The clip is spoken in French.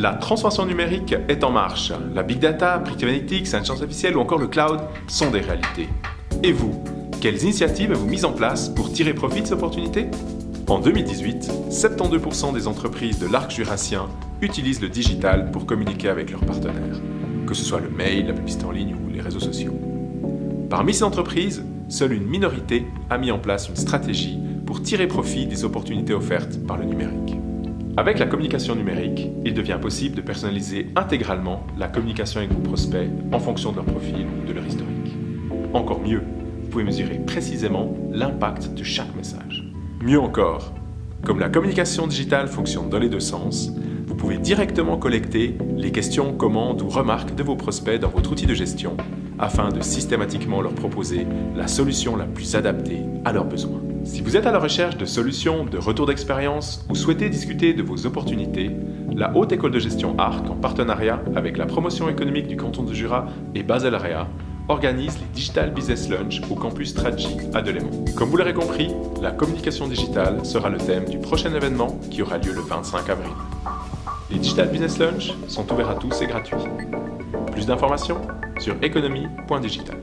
La transformation numérique est en marche. La big data, predictive analytics, l'intelligence artificielle ou encore le cloud sont des réalités. Et vous, quelles initiatives avez-vous mises en place pour tirer profit de ces opportunités? En 2018, 72% des entreprises de l'arc jurassien utilisent le digital pour communiquer avec leurs partenaires, que ce soit le mail, la publicité en ligne ou les réseaux sociaux. Parmi ces entreprises, seule une minorité a mis en place une stratégie pour tirer profit des opportunités offertes par le numérique. Avec la communication numérique, il devient possible de personnaliser intégralement la communication avec vos prospects en fonction de leur profil ou de leur historique. Encore mieux, vous pouvez mesurer précisément l'impact de chaque message. Mieux encore, comme la communication digitale fonctionne dans les deux sens, vous pouvez directement collecter les questions, commandes ou remarques de vos prospects dans votre outil de gestion afin de systématiquement leur proposer la solution la plus adaptée à leurs besoins. Si vous êtes à la recherche de solutions, de retours d'expérience ou souhaitez discuter de vos opportunités, la Haute École de Gestion ARC, en partenariat avec la promotion économique du canton de Jura et Basel Area, organise les Digital Business Lunch au campus Strategy à Delémont. Comme vous l'aurez compris, la communication digitale sera le thème du prochain événement qui aura lieu le 25 avril. Les Digital Business Lunch sont ouverts à tous et gratuits. Plus d'informations sur économie.digital.